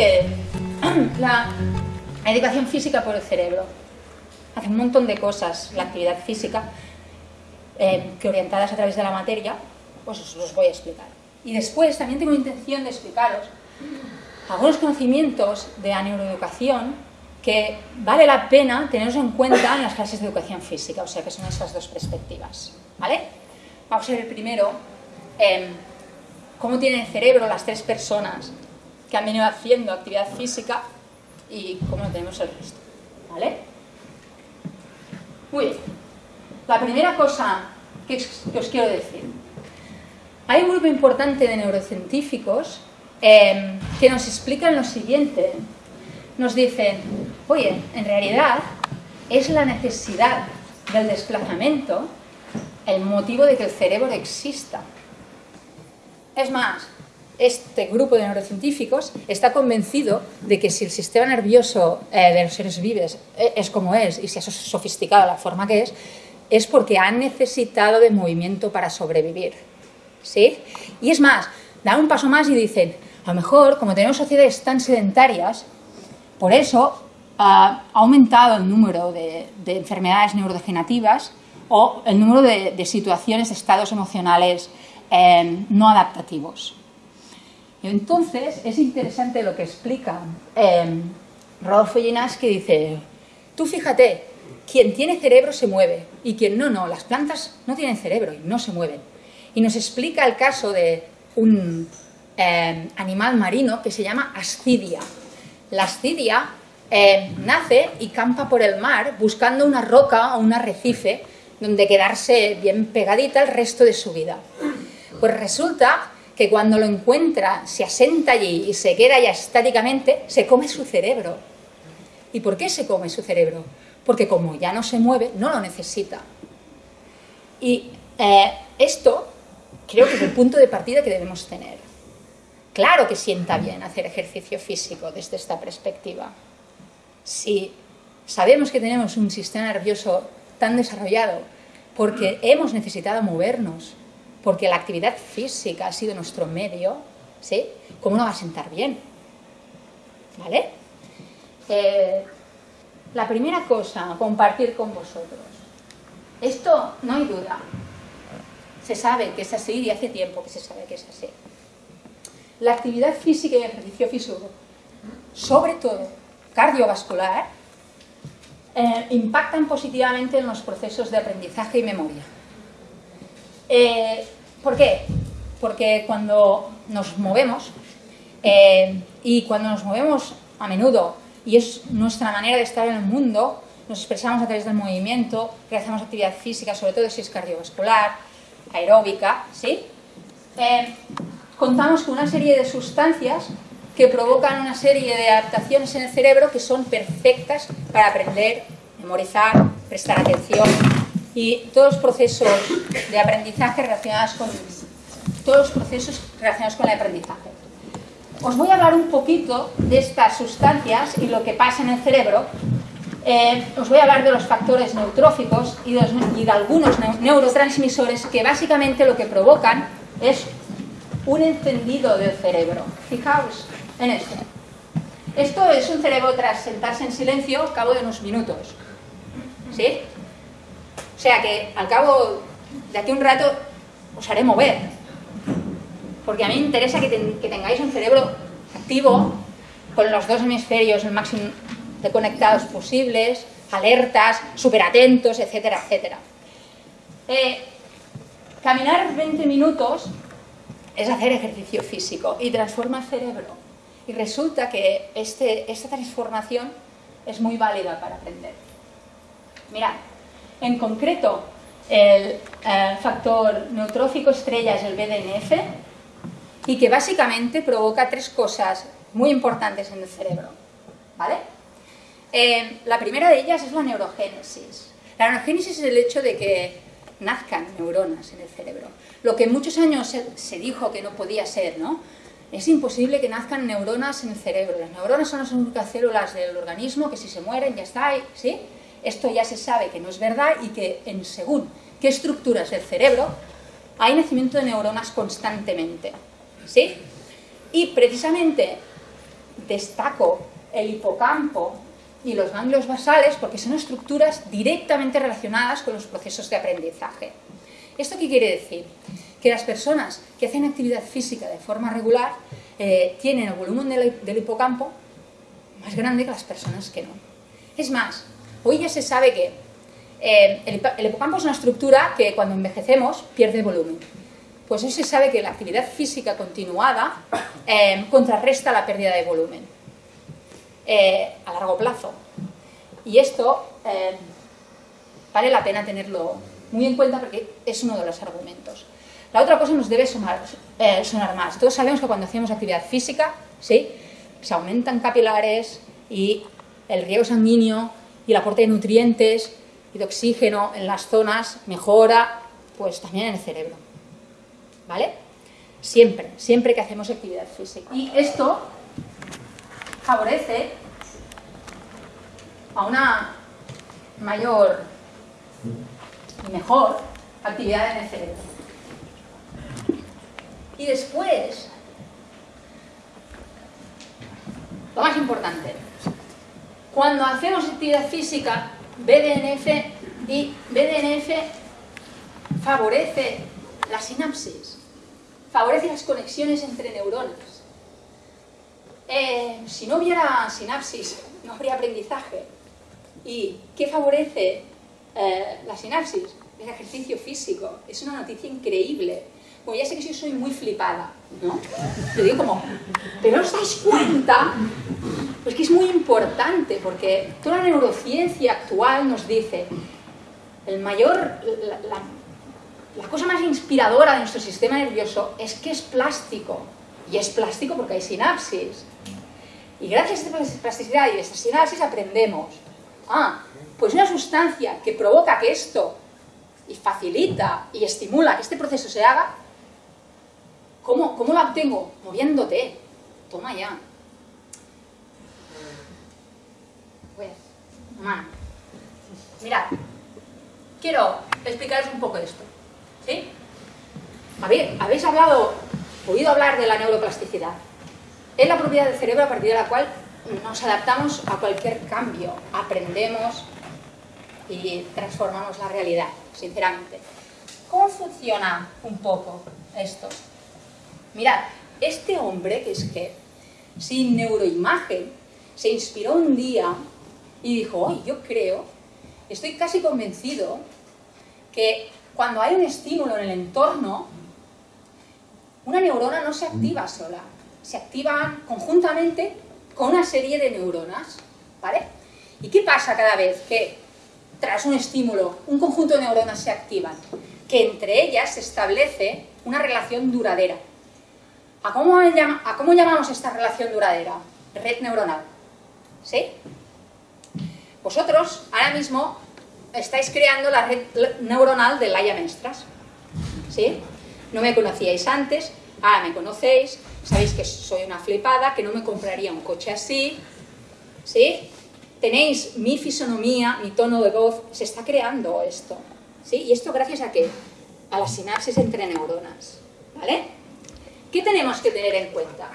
la educación física por el cerebro? Hace un montón de cosas la actividad física eh, que orientadas a través de la materia, pues os los voy a explicar. Y después también tengo intención de explicaros algunos conocimientos de la neuroeducación que vale la pena tenerlos en cuenta en las clases de educación física, o sea que son esas dos perspectivas. ¿vale? Vamos a ver primero em, cómo tienen el cerebro las tres personas que han venido haciendo actividad física y cómo tenemos el resto. ¿vale? Muy bien. La primera cosa que os quiero decir. Hay un grupo importante de neurocientíficos em, que nos explican lo siguiente. Nos dicen, oye, en realidad es la necesidad del desplazamiento el motivo de que el cerebro exista. Es más, este grupo de neurocientíficos está convencido de que si el sistema nervioso eh, de los seres vivos eh, es como es y se ha sofisticado la forma que es, es porque han necesitado de movimiento para sobrevivir. ¿Sí? Y es más, dan un paso más y dicen, a lo mejor, como tenemos sociedades tan sedentarias, por eso ha aumentado el número de, enfermedades neurodegenerativas o el número de, situaciones, estados emocionales eh, no adaptativos. Entonces es interesante lo que explica eh, Rodolfo que dice, tú fíjate, quien tiene cerebro se mueve y quien no, no. Las plantas no tienen cerebro y no se mueven. Y nos explica el caso de un eh, animal marino que se llama ascidia. La ascidia eh, nace y campa por el mar buscando una roca o un arrecife donde quedarse bien pegadita el resto de su vida. Pues resulta que cuando lo encuentra, se asenta allí y se queda ya estáticamente, se come su cerebro. ¿Y por qué se come su cerebro? porque como ya no se mueve, no lo necesita. Y eh, esto creo que es el punto de partida que debemos tener. Claro que sienta bien hacer ejercicio físico desde esta perspectiva. Si sabemos que tenemos un sistema nervioso tan desarrollado porque hemos necesitado movernos, porque la actividad física ha sido nuestro medio, ¿sí? ¿Cómo no va a sentar bien? ¿Vale? Eh, la primera cosa compartir con vosotros. Esto no hay duda. Se sabe que es así y hace tiempo que se sabe que es así. La actividad física y el ejercicio físico, sobre todo cardiovascular, eh, impactan positivamente en los procesos de aprendizaje y memoria. Eh, ¿Por qué? Porque cuando nos movemos, eh, y cuando nos movemos a menudo y es nuestra manera de estar en el mundo, nos expresamos a través del movimiento, realizamos actividad física, sobre todo si es cardiovascular, aeróbica, ¿sí? Eh, contamos con una serie de sustancias que provocan una serie de adaptaciones en el cerebro que son perfectas para aprender, memorizar, prestar atención y todos los procesos de aprendizaje relacionados con todos los procesos relacionados con el aprendizaje. Os voy a hablar un poquito de estas sustancias y lo que pasa en el cerebro. Eh, os voy a hablar de los factores neutróficos y de, algunos neurotransmisores que básicamente lo que provocan es un encendido del cerebro. Fijaos en esto. Esto es un cerebro tras sentarse en silencio al cabo de unos minutos. ¿Sí? O sea que al cabo de aquí un rato os haré mover porque a mí me interesa que, tengáis un cerebro activo, con los dos hemisferios el máximo de conectados posibles, alertas, súper atentos, etcétera, etcétera. Eh, caminar 20 minutos es hacer ejercicio físico y transforma el cerebro. Y resulta que este, esta transformación es muy válida para aprender. Mirad, en concreto, el eh, factor neutrófico estrella es el BDNF, y que básicamente provoca tres cosas muy importantes en el cerebro. ¿vale? Eh, la primera de ellas es la neurogénesis. La neurogénesis es el hecho de que nazcan neuronas en el cerebro. Lo que muchos años se, dijo que no podía ser, ¿no? Es imposible que nazcan neuronas en el cerebro. Las neuronas son las únicas células del organismo que si se mueren ya está, ¿sí? Esto ya se sabe que no es verdad y que en según qué estructuras del cerebro hay nacimiento de neuronas constantemente. ¿sí? Y precisamente destaco el hipocampo y los ganglios basales porque son estructuras directamente relacionadas con los procesos de aprendizaje. ¿Esto qué quiere decir? Que las personas que hacen actividad física de forma regular eh, tienen el volumen del, hipocampo más grande que las personas que no. Es más, hoy ya se sabe que eh, el, hipocampo es una estructura que cuando envejecemos pierde volumen. Pues hoy se sabe que la actividad física continuada eh, contrarresta la pérdida de volumen a largo plazo. Y esto vale la pena tenerlo muy en cuenta porque es uno de los argumentos. La otra cosa nos debe eh, sonar más. Todos sabemos que cuando hacemos actividad física, ¿sí? se aumentan capilares y el riego sanguíneo y el aporte de nutrientes y de oxígeno en las zonas mejora, pues también en el cerebro. ¿Vale? Siempre, siempre que hacemos actividad física. Y esto favorece a una mayor y mejor actividad en el cerebro. Y después, lo más importante, cuando hacemos actividad física, BDNF y BDNF favorece la sinapsis, favorece las conexiones entre neuronas. Eh, si no hubiera sinapsis, no habría aprendizaje. ¿Y qué favorece eh, la sinapsis, el ejercicio físico. Es una noticia increíble. Bueno, ya sé que yo soy muy flipada, ¿no? Te digo como, ¿pero os dais cuenta? Pues que es muy importante, porque toda la neurociencia actual nos dice el mayor, la, cosa más inspiradora de nuestro sistema nervioso es que es plástico. Y es plástico porque hay sinapsis. Y gracias a esta plasticidad y a esta sinapsis aprendemos. Ah, pues una sustancia que provoca que esto y facilita y estimula que este proceso se haga, ¿cómo, cómo la obtengo? Moviéndote. Toma ya. Pues, mano. Mirad, quiero explicaros un poco esto. ¿Sí? Habéis hablado, oído hablar de la neuroplasticidad. Es la propiedad del cerebro a partir de la cual nos adaptamos a cualquier cambio, aprendemos, y transformamos la realidad, sinceramente. ¿Cómo funciona un poco esto? Mirad, este hombre, que es que sin neuroimagen, se inspiró un día y dijo, ¡ay, yo creo, estoy casi convencido que cuando hay un estímulo en el entorno, una neurona no se activa sola, se activan conjuntamente con una serie de neuronas, ¿vale? ¿Y qué pasa cada vez que tras un estímulo, un conjunto de neuronas se activan, que entre ellas se establece una relación duradera. ¿A cómo, llamamos esta relación duradera? Red neuronal. ¿Sí? Vosotros ahora mismo estáis creando la red neuronal de Laia Mestras. ¿Sí? No me conocíais antes, ahora me conocéis, sabéis que soy una flipada, que no me compraría un coche así, ¿sí? tenéis mi fisonomía, mi tono de voz, se está creando esto. ¿sí? ¿Y esto gracias a qué? A la sinapsis entre neuronas. ¿Vale? ¿Qué tenemos que tener en cuenta?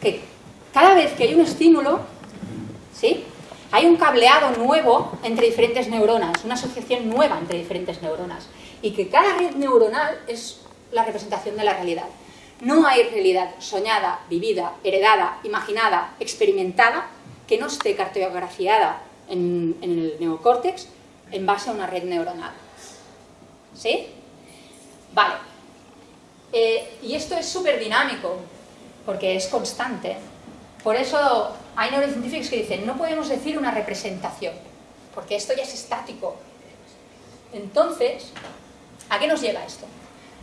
Que cada vez que hay un estímulo, ¿sí? Hay un cableado nuevo entre diferentes neuronas, una asociación nueva entre diferentes neuronas. Y que cada red neuronal es la representación de la realidad. No hay realidad soñada, vivida, heredada, imaginada, experimentada que no esté cartografiada en, el neocórtex en base a una red neuronal. ¿Sí? Vale. Eh, y esto es súper dinámico, porque es constante. Por eso hay neurocientíficos que dicen, no podemos decir una representación, porque esto ya es estático. Entonces, ¿a qué nos lleva esto?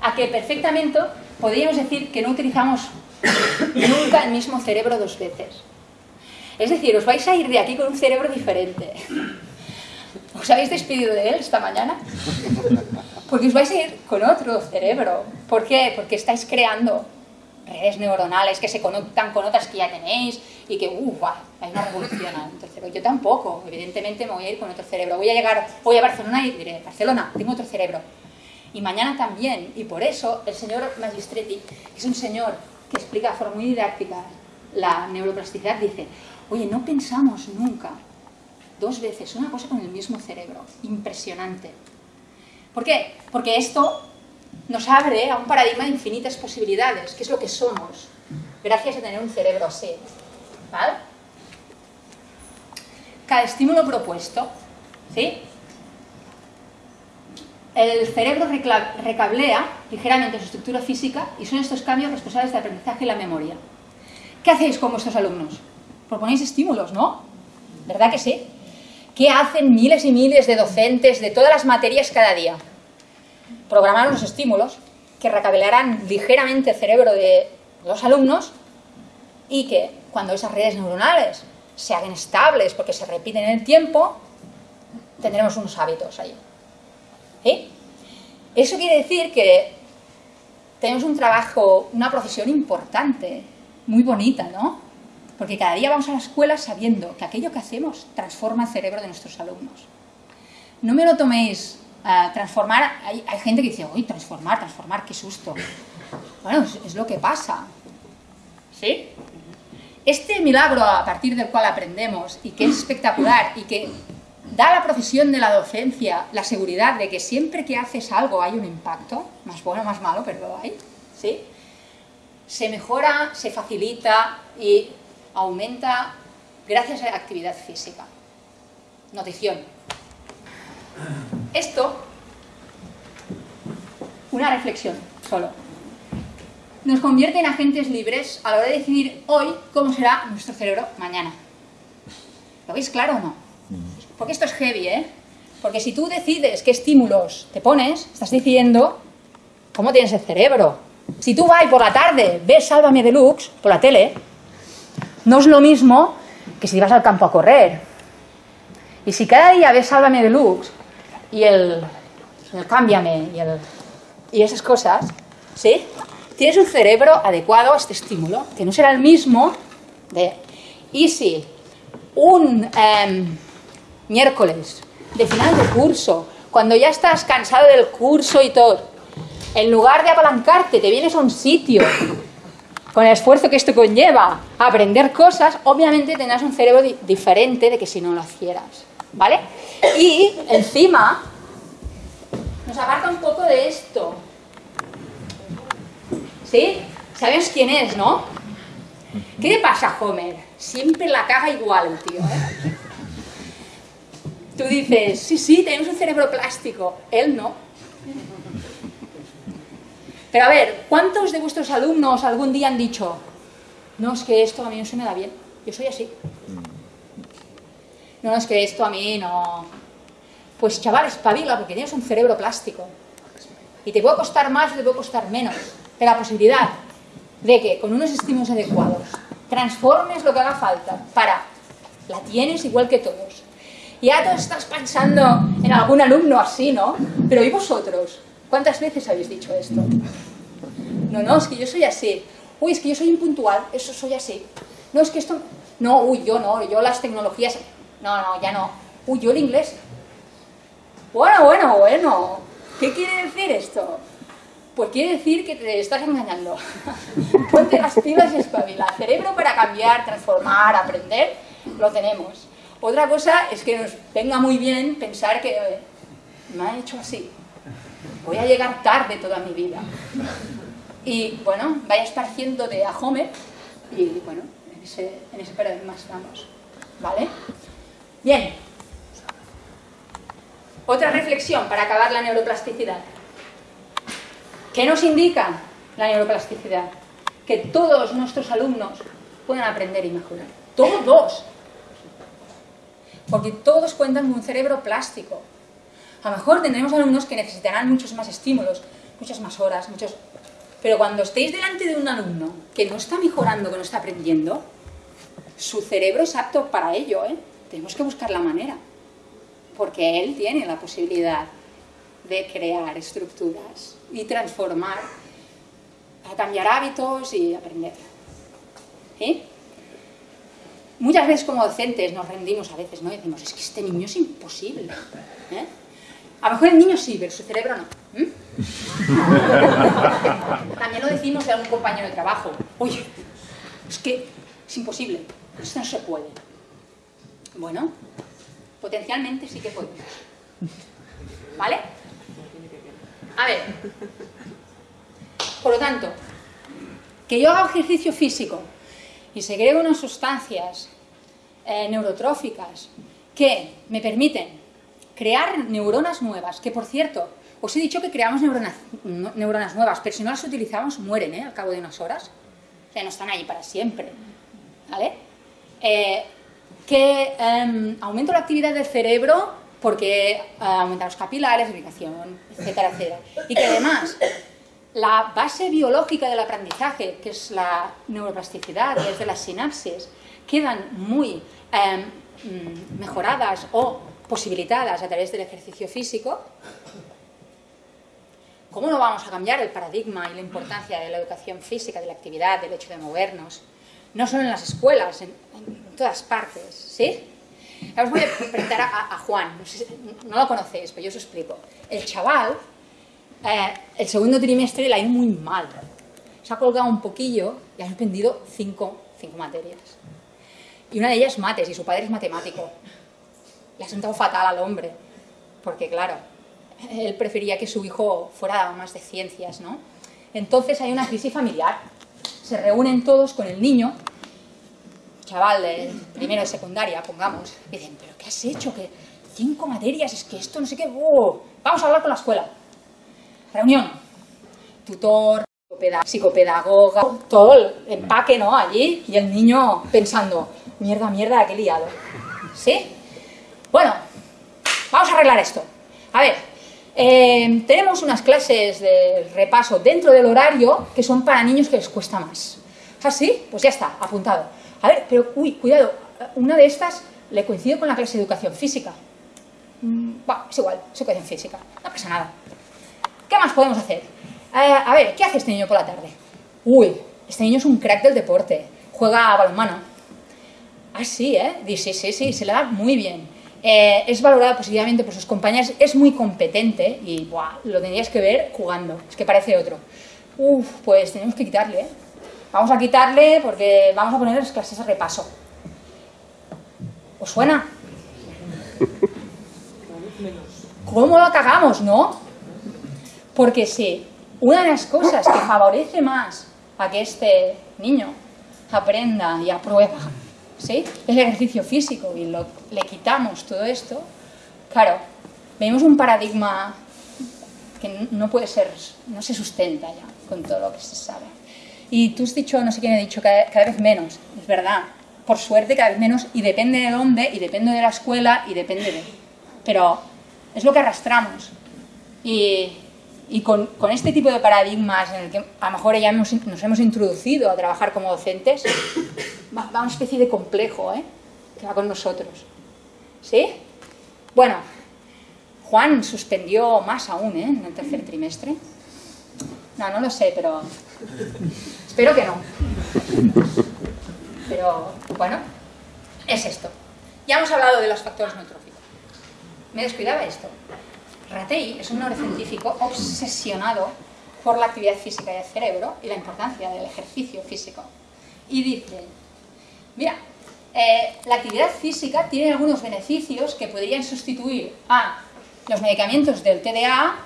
A que perfectamente podríamos decir que no utilizamos nunca el mismo cerebro dos veces. Es decir, os vais a ir de aquí con un cerebro diferente. ¿Os habéis despedido de él esta mañana? Porque os vais a ir con otro cerebro. ¿Por qué? Porque estáis creando redes neuronales que se conectan con otras que ya tenéis y que, uff, hay una revolución en Yo tampoco, evidentemente me voy a ir con otro cerebro. Voy a llegar, voy a Barcelona y diré, Barcelona, tengo otro cerebro. Y mañana también, y por eso el señor Magistretti, que es un señor que explica de forma muy didáctica la neuroplasticidad dice, oye, no pensamos nunca dos veces una cosa con el mismo cerebro. Impresionante. ¿Por qué? Porque esto nos abre a un paradigma de infinitas posibilidades, que es lo que somos, gracias a tener un cerebro así. ¿Vale? Cada estímulo propuesto, ¿sí? El cerebro recablea ligeramente su estructura física y son estos cambios responsables del aprendizaje y la memoria. ¿Qué hacéis con vuestros alumnos? Proponéis estímulos, ¿no? ¿Verdad que sí? ¿Qué hacen miles y miles de docentes de todas las materias cada día? Programar unos estímulos que recablearán ligeramente el cerebro de los alumnos y que cuando esas redes neuronales se hagan estables porque se repiten en el tiempo, tendremos unos hábitos ahí. ¿Sí? Eso quiere decir que tenemos un trabajo, una profesión importante muy bonita, ¿no? Porque cada día vamos a la escuela sabiendo que aquello que hacemos transforma el cerebro de nuestros alumnos. No me lo toméis transformar, hay, gente que dice, uy, transformar, transformar, qué susto. Bueno, es, lo que pasa. ¿Sí? Este milagro a partir del cual aprendemos y que es espectacular y que da a la profesión de la docencia la seguridad de que siempre que haces algo hay un impacto, más bueno, más malo, pero hay, ¿sí? se mejora, se facilita y aumenta gracias a la actividad física. Notición. Esto, una reflexión solo, nos convierte en agentes libres a la hora de decidir hoy cómo será nuestro cerebro mañana. ¿Lo veis claro o no? Porque esto es heavy, ¿eh? Porque si tú decides qué estímulos te pones, estás decidiendo cómo tienes el cerebro, si tú vas por la tarde, ves Sálvame Deluxe por la tele, no es lo mismo que si vas al campo a correr. Y si cada día ves Sálvame Deluxe y el, el Cámbiame y, el, y esas cosas, ¿sí? Tienes un cerebro adecuado a este estímulo, que no será el mismo de... Y si un em, miércoles de final de curso, cuando ya estás cansado del curso y todo, en lugar de apalancarte, te vienes a un sitio con el esfuerzo que esto conlleva a aprender cosas, obviamente tendrás un cerebro diferente de que si no lo hicieras. ¿Vale? Y encima nos aparta un poco de esto. ¿Sí? ¿Sabes quién es, no? ¿Qué le pasa Homer? Siempre la caga igual, tío. ¿eh? Tú dices, sí, sí, tenemos un cerebro plástico. Él no. Pero a ver, ¿cuántos de vuestros alumnos algún día han dicho, no, es que esto a mí no se me da bien, yo soy así? No, es que esto a mí no... Pues chaval, espabila porque tienes un cerebro plástico. Y te puede costar más o te puede costar menos. Pero la posibilidad de que con unos estímulos adecuados transformes lo que haga falta para... La tienes igual que todos. Y ya tú estás pensando en algún alumno así, ¿no? Pero ¿y vosotros? ¿Cuántas veces habéis dicho esto? No, no, es que yo soy así. Uy, es que yo soy impuntual, eso soy así. No, es que esto... No, uy, yo no, yo las tecnologías... No, no, ya no. Uy, yo el inglés. Bueno, bueno, bueno. ¿Qué quiere decir esto? Pues quiere decir que te estás engañando. Ponte las pilas y espabila. Cerebro para cambiar, transformar, aprender, lo tenemos. Otra cosa es que nos venga muy bien pensar que me ha hecho así voy a llegar tarde toda mi vida. Y bueno, vaya esparciendo de a Homer y bueno, en ese, en ese paradigma estamos. ¿Vale? Bien. Otra reflexión para acabar la neuroplasticidad. ¿Qué nos indica la neuroplasticidad? Que todos nuestros alumnos pueden aprender y mejorar. Todos. Porque todos cuentan con un cerebro plástico. A lo mejor tendremos alumnos que necesitarán muchos más estímulos, muchas más horas, muchos... Pero cuando estéis delante de un alumno que no está mejorando, que no está aprendiendo, su cerebro es apto para ello, ¿eh? Tenemos que buscar la manera, porque él tiene la posibilidad de crear estructuras y transformar, a cambiar hábitos y aprender. ¿Sí? Muchas veces como docentes nos rendimos a veces, ¿no? Y decimos, es que este niño es imposible. ¿eh? A lo mejor el niño sí, pero su cerebro no. También lo decimos de algún compañero de trabajo. Oye, es que es imposible, esto no se puede. Bueno, potencialmente sí que podemos. ¿Vale? A ver, por lo tanto, que yo haga ejercicio físico y segregue unas sustancias eh, neurotróficas que me permiten crear neuronas nuevas, que por cierto, os he dicho que creamos neuronas, neuronas nuevas, pero si no las utilizamos mueren ¿eh? al cabo de unas horas, o sea, no están ahí para siempre, ¿vale? Eh, que em, aumento la actividad del cerebro porque eh, aumenta los capilares, irrigación, etcétera, etcétera. Y que además la base biológica del aprendizaje, que es la neuroplasticidad y es de las sinapsis, quedan muy em, mm, mejoradas o posibilitadas a través del ejercicio físico, ¿cómo no vamos a cambiar el paradigma y la importancia de la educación física, de la actividad, del hecho de movernos? No solo en las escuelas, en, todas partes, ¿sí? Ahora os a presentar a, Juan, no, lo conocéis, pero yo os explico. El chaval eh, el segundo trimestre le ha ido muy mal. Se ha colgado un poquillo y ha suspendido cinco, cinco materias. Y una de ellas es mates, y su padre es matemático. Le ha sentado fatal al hombre, porque claro, él prefería que su hijo fuera más de ciencias, ¿no? Entonces hay una crisis familiar. Se reúnen todos con el niño, chaval de primero de secundaria, pongamos, y dicen, ¿pero qué has hecho? que Cinco materias, es que esto no sé qué... ¡oh! Vamos a hablar con la escuela reunión, tutor, psicopedagoga, todo el empaque, ¿no? Allí, y el niño pensando, mierda, mierda, qué liado. ¿Sí? Bueno, vamos a arreglar esto. A ver, eh, tenemos unas clases de repaso dentro del horario que son para niños que les cuesta más. ¿Ah, sí? Pues ya está, apuntado. A ver, pero uy, cuidado, una de estas le coincide con la clase de educación física. Mm, es igual, educación física, no pasa nada. ¿Qué más podemos hacer? Eh, a ver, ¿qué hace este niño por la tarde? Uy, este niño es un crack del deporte. Juega a balonmano. Ah, sí, ¿eh? Sí, sí, sí, se le da muy bien. Eh, es valorado positivamente por sus compañeros, es muy competente y buah, lo tendrías que ver jugando, es que parece otro. Uf, pues tenemos que quitarle, ¿eh? Vamos a quitarle porque vamos a poner las clases a repaso. ¿Os suena? ¿Cómo lo cagamos, no? Porque si una de las cosas que favorece más a que este niño aprenda y aprueba es el ejercicio físico y le quitamos todo esto, claro, vemos un paradigma que no puede ser, no se sustenta ya con todo lo que se sabe. Y tú has dicho, no sé quién ha dicho, cada, cada vez menos, es verdad, por suerte cada vez menos y depende de dónde y depende de la escuela y depende de... Pero es lo que arrastramos. Y y con, este tipo de paradigmas en el que a lo mejor ya nos hemos introducido a trabajar como docentes, va, una especie de complejo ¿eh? que va con nosotros. ¿Sí? Bueno, Juan suspendió más aún ¿eh? en el tercer trimestre. No, no lo sé, pero espero que no. Pero bueno, es esto. Ya hemos hablado de los factores neutróficos. Me descuidaba esto. Ratey es un neurocientífico obsesionado por la actividad física del cerebro y la importancia del ejercicio físico. Y dice, mira, eh, la actividad física tiene algunos beneficios que podrían sustituir a los medicamentos del TDA,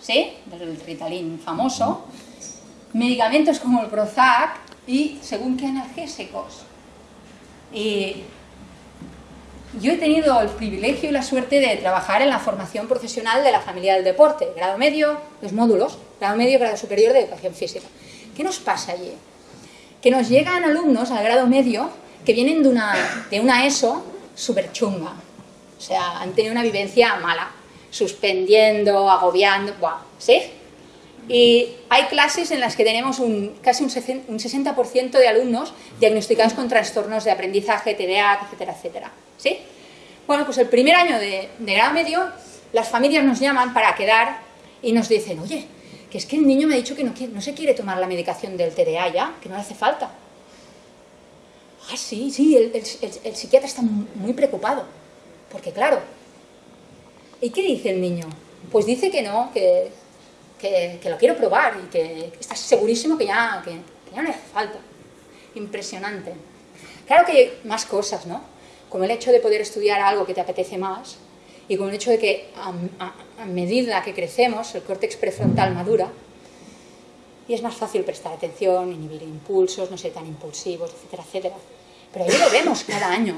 ¿sí? del Ritalin famoso, medicamentos como el Prozac y según qué analgésicos. Y yo he tenido el privilegio y la suerte de trabajar en la formación profesional de la familia del deporte, grado medio, los módulos, grado medio, grado superior de educación física. ¿Qué nos pasa allí? Que nos llegan alumnos al grado medio que vienen de una, de una ESO súper chunga. O sea, han tenido una vivencia mala, suspendiendo, agobiando, ¡buah! ¿sí? Y hay clases en las que tenemos un, casi un 60% de alumnos diagnosticados con trastornos de aprendizaje, TDA, etcétera, etcétera. ¿Sí? Bueno, pues el primer año de, grado medio, las familias nos llaman para quedar y nos dicen, oye, que es que el niño me ha dicho que no, no se quiere tomar la medicación del TDA ya, que no le hace falta. Ah, sí, sí, el, el psiquiatra está muy preocupado, porque claro, ¿y qué dice el niño? Pues dice que no, que, que, lo quiero probar y que está segurísimo que ya, que, ya no hace falta. Impresionante. Claro que hay más cosas, ¿no? Como el hecho de poder estudiar algo que te apetece más y como el hecho de que a, medida que crecemos el córtex prefrontal madura y es más fácil prestar atención, inhibir impulsos, no ser tan impulsivos, etcétera, etcétera. Pero ahí lo vemos cada año.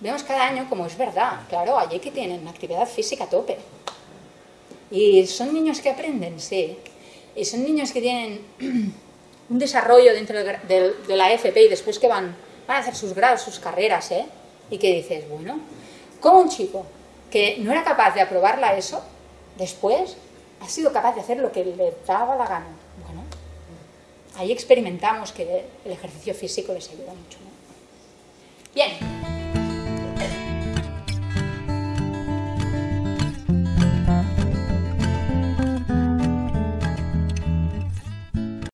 Vemos cada año como es verdad. Claro, allí que tienen actividad física a tope. Y son niños que aprenden, sí. Y son niños que tienen un desarrollo dentro de la FP y después que van, van a hacer sus grados, sus carreras, ¿eh? Y que dices, bueno, como un chico que no era capaz de aprobarla eso, después ha sido capaz de hacer lo que le daba la gana. Bueno, ahí experimentamos que el ejercicio físico les ayuda mucho. Bien.